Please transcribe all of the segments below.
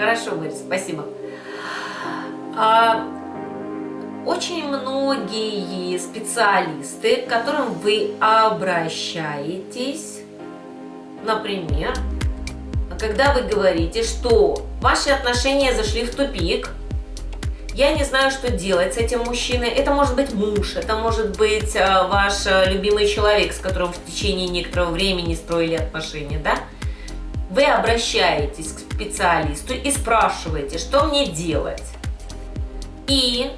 Хорошо, Борис, спасибо. А, очень многие специалисты, к которым вы обращаетесь, например, когда вы говорите, что ваши отношения зашли в тупик, я не знаю, что делать с этим мужчиной. Это может быть муж, это может быть э, ваш э, любимый человек, с которым в течение некоторого времени строили отношения, да? Вы обращаетесь к специалисту и спрашиваете, что мне делать. И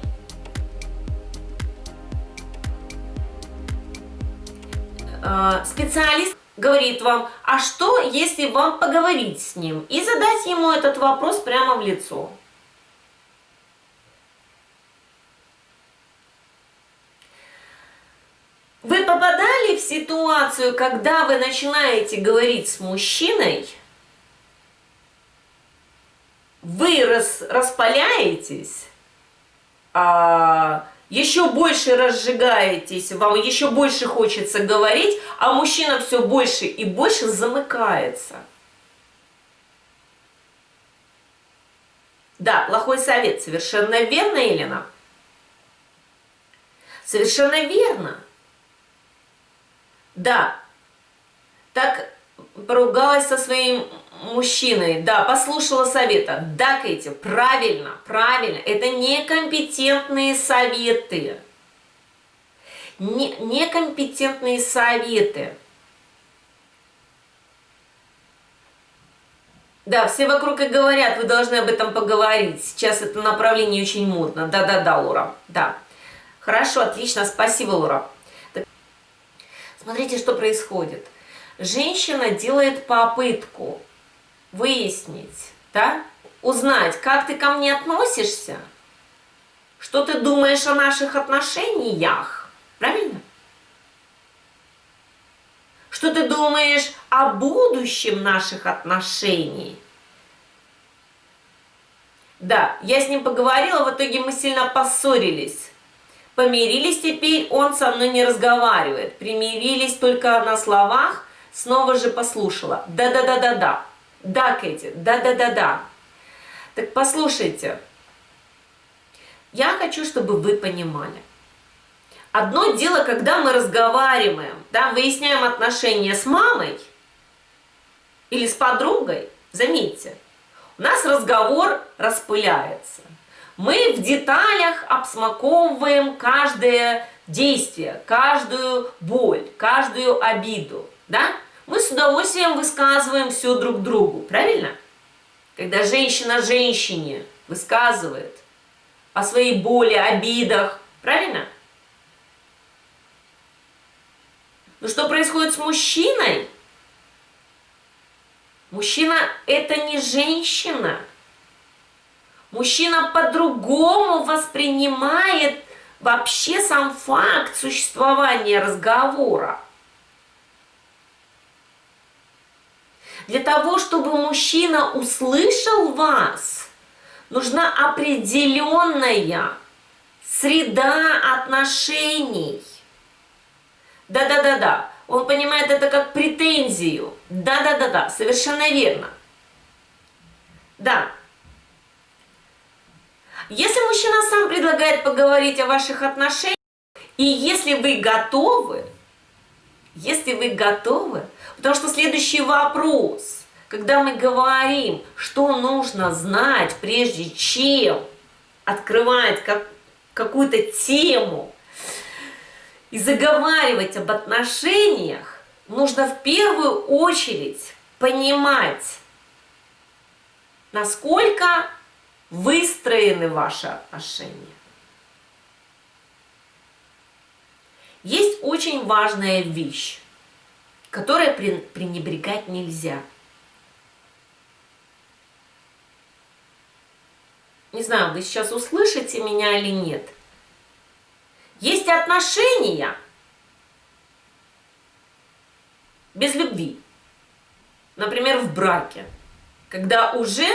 э, специалист говорит вам, а что, если вам поговорить с ним? И задать ему этот вопрос прямо в лицо. Вы попадали в ситуацию, когда вы начинаете говорить с мужчиной, вы рас, распаляетесь, а, еще больше разжигаетесь, вам еще больше хочется говорить, а мужчина все больше и больше замыкается. Да, плохой совет, совершенно верно, Елена? Совершенно верно. Да, так поругалась со своим мужчиной, да, послушала совета. Да, Кэти, правильно, правильно, это некомпетентные советы. Не, некомпетентные советы. Да, все вокруг и говорят, вы должны об этом поговорить. Сейчас это направление очень модно. Да-да-да, Лура, да. Хорошо, отлично, спасибо, Лура. Смотрите, что происходит. Женщина делает попытку выяснить, да, узнать, как ты ко мне относишься, что ты думаешь о наших отношениях, правильно? Что ты думаешь о будущем наших отношений? Да, я с ним поговорила, в итоге мы сильно поссорились. Помирились теперь, он со мной не разговаривает. Примирились только на словах, снова же послушала. Да-да-да-да-да. Да, Кэти, да-да-да-да. Так послушайте, я хочу, чтобы вы понимали. Одно дело, когда мы разговариваем, да, выясняем отношения с мамой или с подругой, заметьте, у нас разговор распыляется. Мы в деталях обсмаковываем каждое действие, каждую боль, каждую обиду, да? Мы с удовольствием высказываем все друг другу, правильно? Когда женщина женщине высказывает о своей боли, обидах, правильно? Но что происходит с мужчиной? Мужчина – это не женщина – Мужчина по-другому воспринимает вообще сам факт существования разговора. Для того, чтобы мужчина услышал вас, нужна определенная среда отношений. Да-да-да-да, он понимает это как претензию. Да-да-да-да, совершенно верно. Да, если мужчина сам предлагает поговорить о ваших отношениях, и если вы готовы, если вы готовы, потому что следующий вопрос, когда мы говорим, что нужно знать, прежде чем открывать как, какую-то тему и заговаривать об отношениях, нужно в первую очередь понимать, насколько выстроены ваши отношения. Есть очень важная вещь, которой пренебрегать нельзя. Не знаю, вы сейчас услышите меня или нет. Есть отношения без любви. Например, в браке, когда уже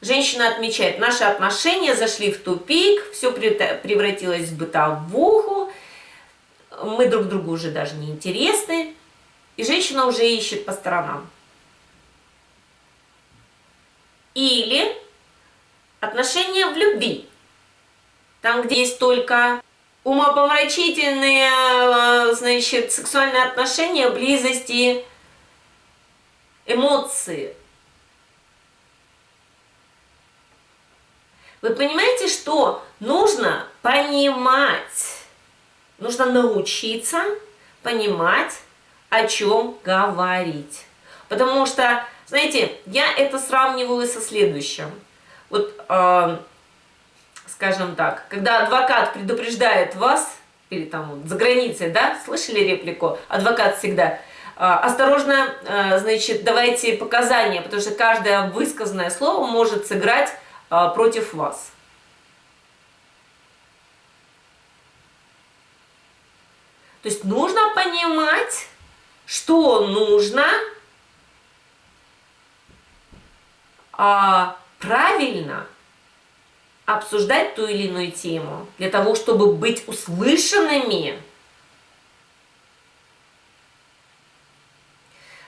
Женщина отмечает, наши отношения зашли в тупик, все превратилось в бытовуху, мы друг другу уже даже не интересны, и женщина уже ищет по сторонам. Или отношения в любви. Там, где есть только умопомрачительные, э, значит, сексуальные отношения, близости, эмоции. Вы понимаете, что нужно понимать, нужно научиться понимать, о чем говорить. Потому что, знаете, я это сравниваю со следующим. Вот, э, скажем так, когда адвокат предупреждает вас, или там за границей, да, слышали реплику? Адвокат всегда а, осторожно, а, значит, давайте показания, потому что каждое высказанное слово может сыграть а, против вас. То есть нужно понимать, что нужно а, правильно обсуждать ту или иную тему, для того, чтобы быть услышанными.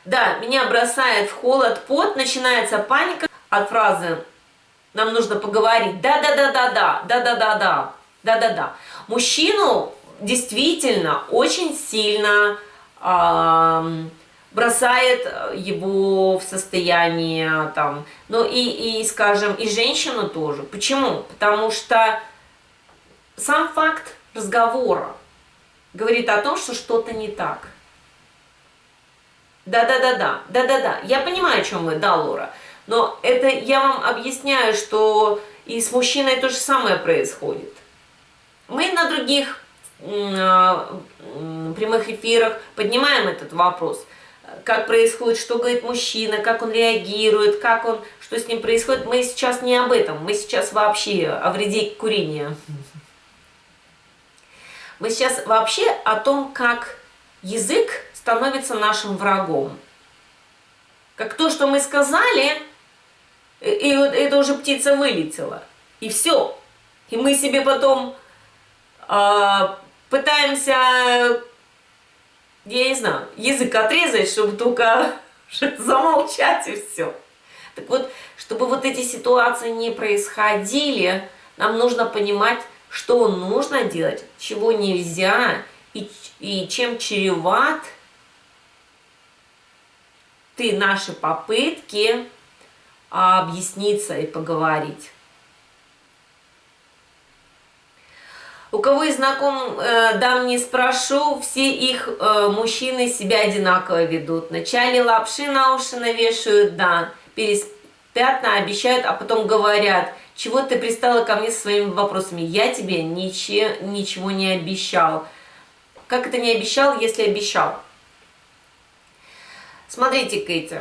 Да, меня бросает в холод, пот, начинается паника от фразы «нам нужно поговорить». Да-да-да-да-да, да-да-да-да, да-да-да. Мужчину действительно очень сильно э, бросает его в состояние там, ну и, и, скажем, и женщину тоже. Почему? Потому что сам факт разговора говорит о том, что что-то не так. Да-да-да-да, да-да-да, я понимаю, о чем вы, да, Лора, но это я вам объясняю, что и с мужчиной то же самое происходит. Мы на других прямых эфирах поднимаем этот вопрос. Как происходит, что говорит мужчина, как он реагирует, как он, что с ним происходит. Мы сейчас не об этом, мы сейчас вообще о вреде курения. Мы сейчас вообще о том, как язык становится нашим врагом. Как то, что мы сказали, и вот это уже птица вылетела. И все. И мы себе потом э, пытаемся, я не знаю, язык отрезать, чтобы только замолчать и все. Так вот, чтобы вот эти ситуации не происходили, нам нужно понимать, что нужно делать, чего нельзя и, и чем чреват ты наши попытки объясниться и поговорить. У кого из знаком э, дам не спрошу, все их э, мужчины себя одинаково ведут. Вначале лапши на уши навешивают, да, переспят, обещают, а потом говорят, чего ты пристала ко мне со своими вопросами? Я тебе ничего, ничего не обещал. Как это не обещал, если обещал? Смотрите, Кэти,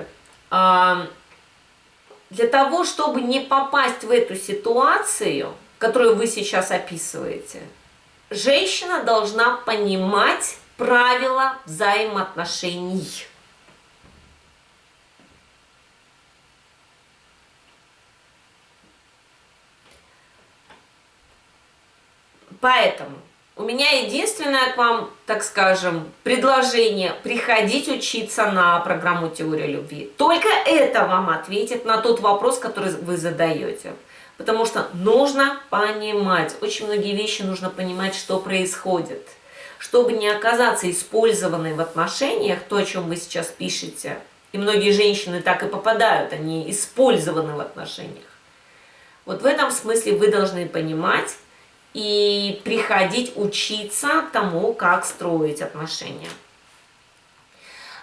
э, для того, чтобы не попасть в эту ситуацию, которую вы сейчас описываете, женщина должна понимать правила взаимоотношений. Поэтому у меня единственное к вам, так скажем, предложение – приходить учиться на программу «Теория любви». Только это вам ответит на тот вопрос, который вы задаете. Потому что нужно понимать, очень многие вещи нужно понимать, что происходит. Чтобы не оказаться использованной в отношениях, то, о чем вы сейчас пишете, и многие женщины так и попадают, они использованы в отношениях. Вот в этом смысле вы должны понимать и приходить учиться тому, как строить отношения.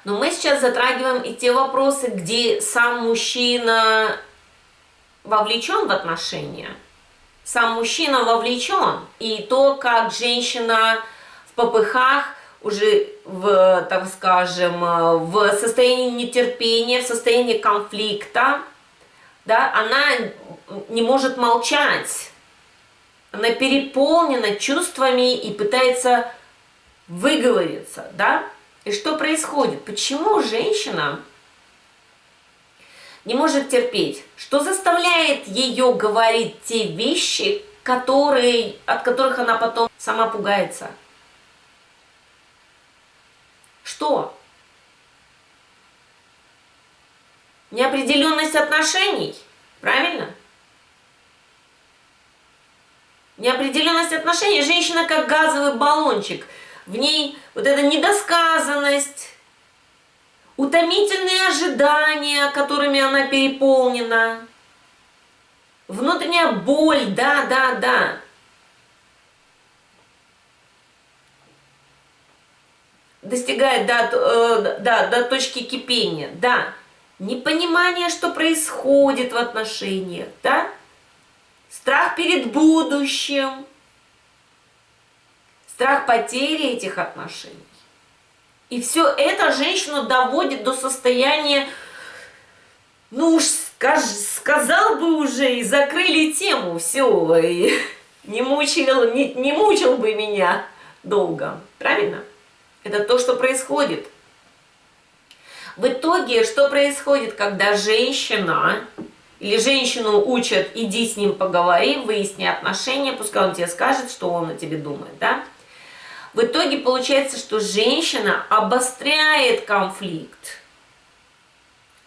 Но мы сейчас затрагиваем и те вопросы, где сам мужчина вовлечен в отношения, сам мужчина вовлечен, и то, как женщина в попыхах, уже в, так скажем, в состоянии нетерпения, в состоянии конфликта, да, она не может молчать, она переполнена чувствами и пытается выговориться, да? И что происходит? Почему женщина не может терпеть, что заставляет ее говорить те вещи, которые, от которых она потом сама пугается. Что? Неопределенность отношений, правильно? Неопределенность отношений. Женщина как газовый баллончик. В ней вот эта недосказанность, утомительные ожидания, которыми она переполнена, внутренняя боль, да, да, да. Достигает до, э, до точки кипения, да. Непонимание, что происходит в отношениях, да. Страх перед будущим, страх потери этих отношений. И все это женщину доводит до состояния, ну уж скаж, сказал бы уже, и закрыли тему, все, и не мучил, не, не мучил бы меня долго. Правильно? Это то, что происходит. В итоге, что происходит, когда женщина или женщину учат, иди с ним поговори, выясни отношения, пускай он тебе скажет, что он о тебе думает, да? В итоге получается, что женщина обостряет конфликт.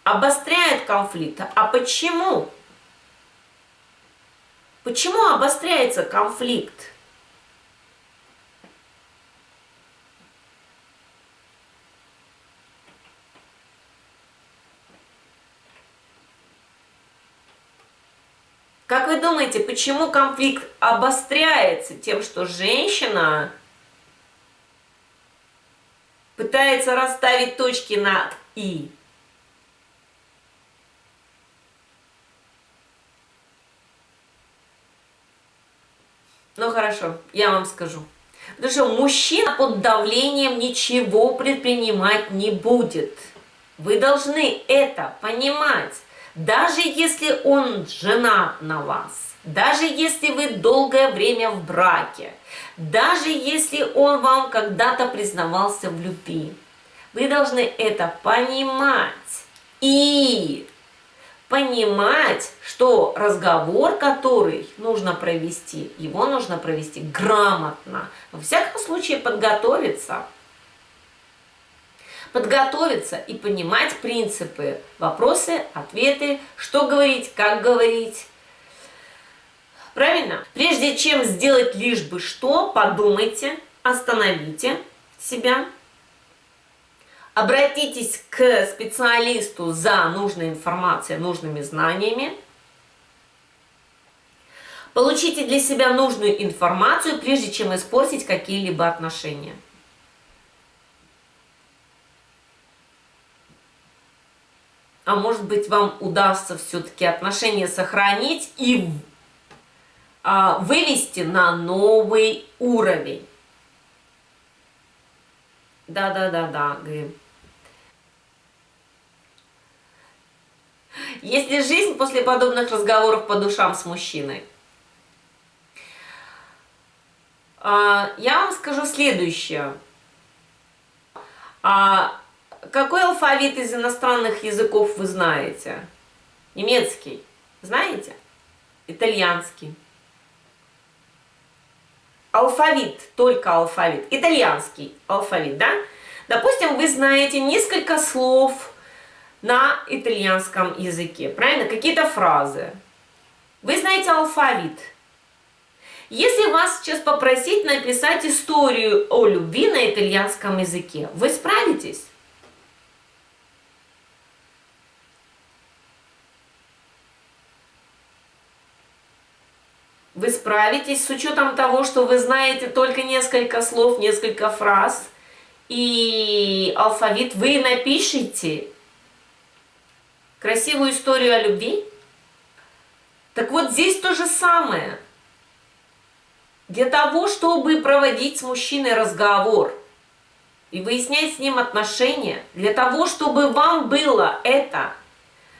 Обостряет конфликт. А почему? Почему обостряется конфликт? Как вы думаете, почему конфликт обостряется тем, что женщина пытается расставить точки над «и». Ну хорошо, я вам скажу. Потому что мужчина под давлением ничего предпринимать не будет. Вы должны это понимать. Даже если он женат на вас, даже если вы долгое время в браке, даже если он вам когда-то признавался в любви. Вы должны это понимать и понимать, что разговор, который нужно провести, его нужно провести грамотно. Во всяком случае подготовиться. Подготовиться и понимать принципы, вопросы, ответы, что говорить, как говорить, Правильно? Прежде чем сделать лишь бы что, подумайте, остановите себя, обратитесь к специалисту за нужной информацией, нужными знаниями, получите для себя нужную информацию, прежде чем испортить какие-либо отношения. А может быть вам удастся все-таки отношения сохранить и вывести на новый уровень. Да-да-да-да, Грим. Есть ли жизнь после подобных разговоров по душам с мужчиной? А, я вам скажу следующее. А какой алфавит из иностранных языков вы знаете? Немецкий. Знаете? Итальянский алфавит, только алфавит, итальянский алфавит, да? Допустим, вы знаете несколько слов на итальянском языке, правильно? Какие-то фразы. Вы знаете алфавит. Если вас сейчас попросить написать историю о любви на итальянском языке, вы справитесь? вы справитесь с учетом того, что вы знаете только несколько слов, несколько фраз, и алфавит вы напишите красивую историю о любви. Так вот здесь то же самое. Для того, чтобы проводить с мужчиной разговор и выяснять с ним отношения, для того, чтобы вам было это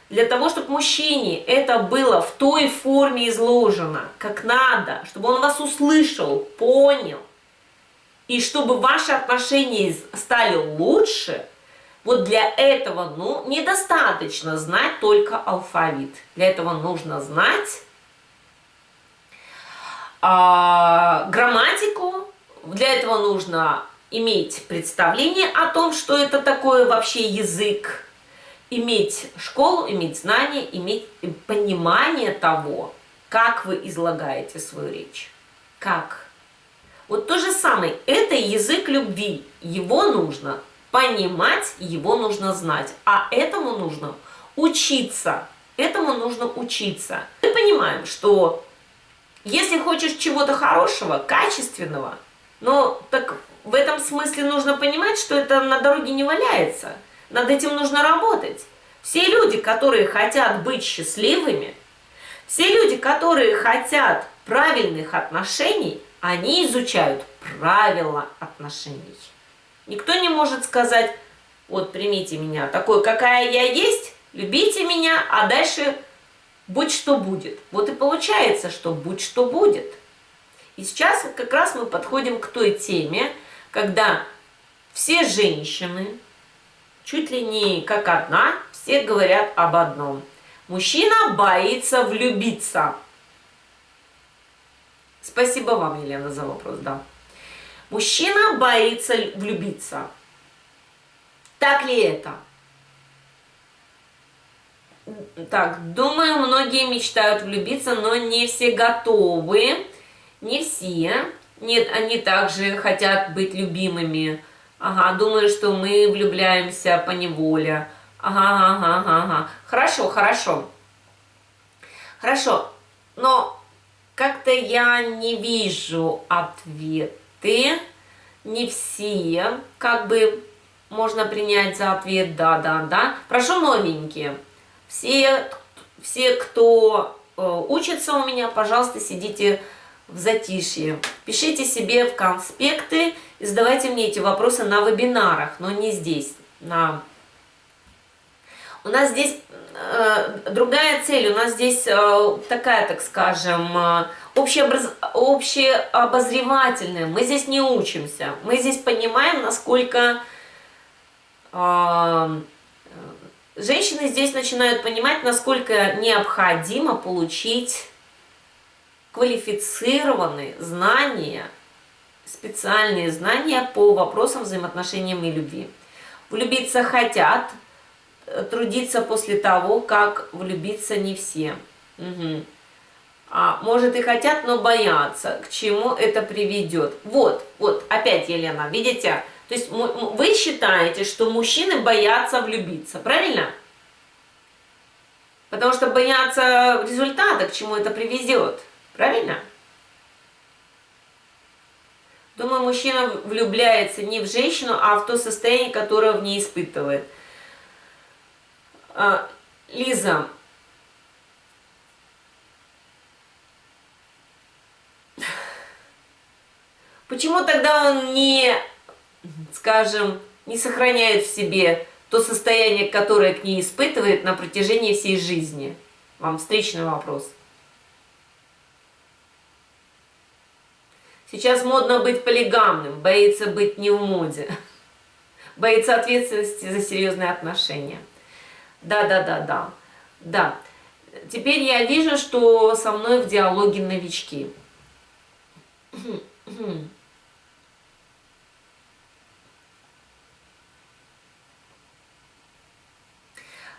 для того, чтобы мужчине это было в той форме изложено, как надо, чтобы он вас услышал, понял, и чтобы ваши отношения стали лучше, вот для этого, ну, недостаточно знать только алфавит. Для этого нужно знать а, грамматику, для этого нужно иметь представление о том, что это такое вообще язык, иметь школу, иметь знания, иметь понимание того, как вы излагаете свою речь. как. Вот то же самое, это язык любви, его нужно понимать, его нужно знать, а этому нужно учиться, этому нужно учиться. Мы понимаем, что если хочешь чего-то хорошего, качественного, но так в этом смысле нужно понимать, что это на дороге не валяется, над этим нужно работать. Все люди, которые хотят быть счастливыми, все люди, которые хотят правильных отношений, они изучают правила отношений. Никто не может сказать, вот примите меня такой, какая я есть, любите меня, а дальше будь что будет. Вот и получается, что будь что будет. И сейчас как раз мы подходим к той теме, когда все женщины, чуть ли не как одна, все говорят об одном. Мужчина боится влюбиться. Спасибо вам, Елена, за вопрос, да. Мужчина боится влюбиться. Так ли это? Так, думаю, многие мечтают влюбиться, но не все готовы. Не все. Нет, они также хотят быть любимыми. Ага, думаю, что мы влюбляемся по неволе. Ага, ага, ага, ага. Хорошо, хорошо. Хорошо, но как-то я не вижу ответы. Не все, как бы можно принять за ответ да, да, да. Прошу новенькие. Все, все кто э, учится у меня, пожалуйста, сидите в затишье. Пишите себе в конспекты и задавайте мне эти вопросы на вебинарах, но не здесь. На... У нас здесь э, другая цель, у нас здесь э, такая, так скажем, э, общеобраз... общеобозревательная. Мы здесь не учимся, мы здесь понимаем, насколько... Э, женщины здесь начинают понимать, насколько необходимо получить квалифицированные знания, специальные знания по вопросам взаимоотношениям и любви. Влюбиться хотят, э, трудиться после того, как влюбиться не все. Угу. А, может и хотят, но боятся. К чему это приведет? Вот, вот, опять, Елена, видите? То есть вы считаете, что мужчины боятся влюбиться, правильно? Потому что боятся результата, к чему это приведет. Правильно? Думаю, мужчина влюбляется не в женщину, а в то состояние, которое в ней испытывает. А, Лиза, почему тогда он не, скажем, не сохраняет в себе то состояние, которое к ней испытывает на протяжении всей жизни? Вам встречный вопрос. Сейчас модно быть полигамным, боится быть не в моде. Боится ответственности за серьезные отношения. Да, да, да, да. Да. Теперь я вижу, что со мной в диалоге новички.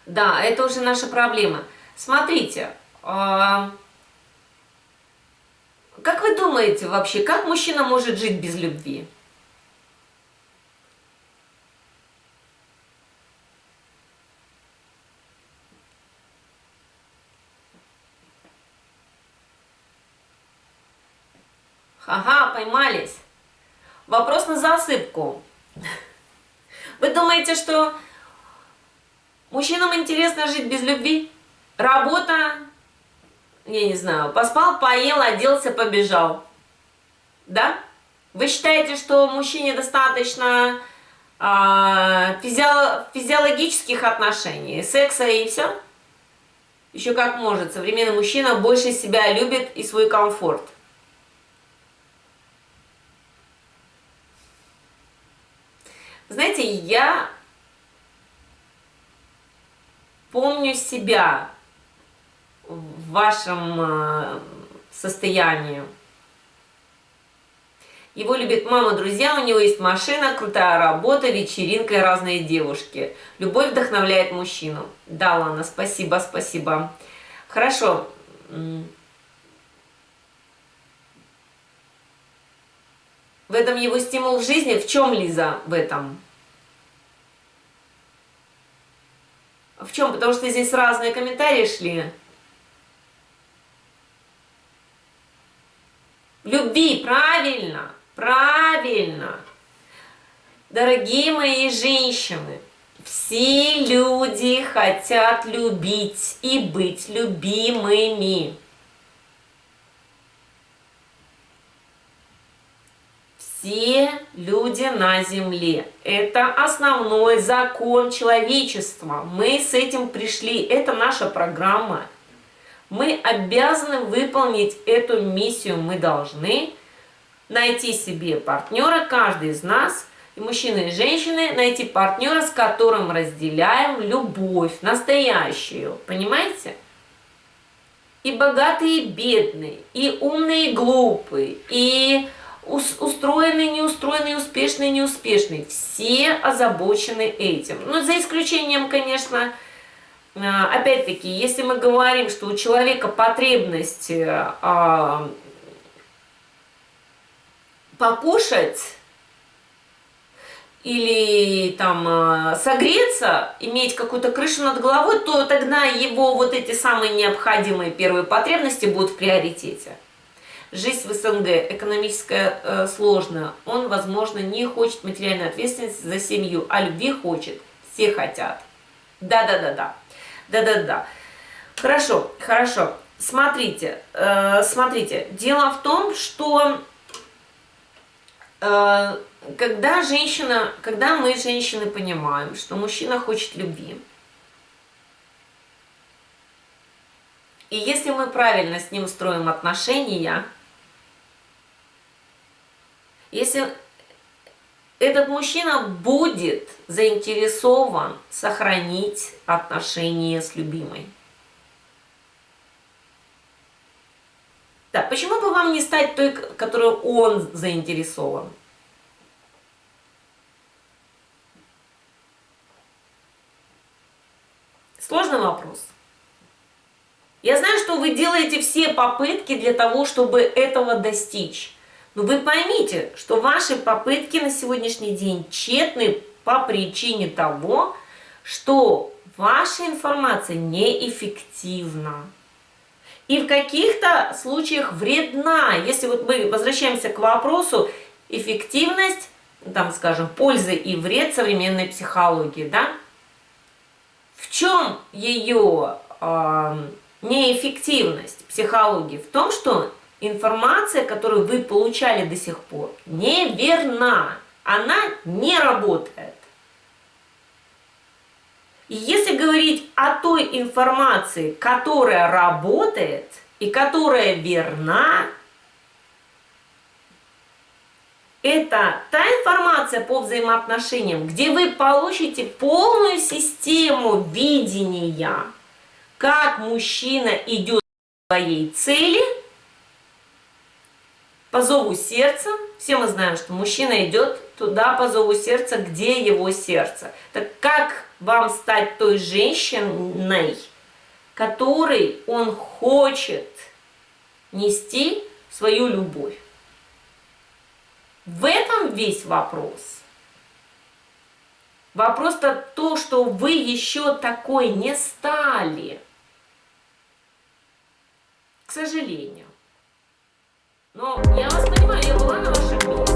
Да, это уже наша проблема. Смотрите, а, как вы думаете вообще, как мужчина может жить без любви? Ага, поймались. Вопрос на засыпку. Вы думаете, что мужчинам интересно жить без любви? Работа, я не знаю, поспал, поел, оделся, побежал. Да? Вы считаете, что мужчине достаточно э, физио физиологических отношений, секса и все? Еще как может. Современный мужчина больше себя любит и свой комфорт. Знаете, я помню себя в вашем э, состоянии. Его любит мама, друзья, у него есть машина, крутая работа, вечеринка и разные девушки. Любовь вдохновляет мужчину. Да, Лана, спасибо, спасибо. Хорошо. В этом его стимул в жизни. В чем, Лиза, в этом? В чем? Потому что здесь разные комментарии шли. Любви, правильно, правильно. Дорогие мои женщины, все люди хотят любить и быть любимыми. Все люди на земле. Это основной закон человечества. Мы с этим пришли. Это наша программа. Мы обязаны выполнить эту миссию. Мы должны найти себе партнера, каждый из нас – и мужчины, и женщины, найти партнера, с которым разделяем любовь, настоящую, понимаете? И богатые, и бедные, и умные, и глупые, и устроенные, неустроенные, успешные, неуспешные. Все озабочены этим. Ну, за исключением, конечно, опять-таки, если мы говорим, что у человека потребность а, покушать, или там э, согреться, иметь какую-то крышу над головой, то тогда его вот эти самые необходимые первые потребности будут в приоритете. Жизнь в СНГ экономическая э, сложная, он, возможно, не хочет материальной ответственности за семью, а любви хочет, все хотят. Да-да-да-да, да-да-да. Хорошо, хорошо. Смотрите, э, смотрите, дело в том, что э, когда женщина, когда мы, женщины, понимаем, что мужчина хочет любви, и если мы правильно с ним строим отношения, если этот мужчина будет заинтересован сохранить отношения с любимой. Да, почему бы вам не стать той, которой он заинтересован? Сложный вопрос. Я знаю, что вы делаете все попытки для того, чтобы этого достичь. Но вы поймите, что ваши попытки на сегодняшний день тщетны по причине того, что ваша информация неэффективна. И в каких-то случаях вредна. Если вот мы возвращаемся к вопросу эффективность, там, скажем, пользы и вред современной психологии, да, в чем ее э, неэффективность психологии? В том, что информация, которую вы получали до сих пор, неверна. Она не работает. И если говорить о той информации, которая работает и которая верна, это та информация по взаимоотношениям, где вы получите полную систему видения, как мужчина идет к своей цели по зову сердца. Все мы знаем, что мужчина идет туда по зову сердца, где его сердце. Так как вам стать той женщиной, которой он хочет нести свою любовь? В этом весь вопрос. Вопрос-то то, что вы еще такой не стали. К сожалению. Но я вас понимаю, я была на вашем месте.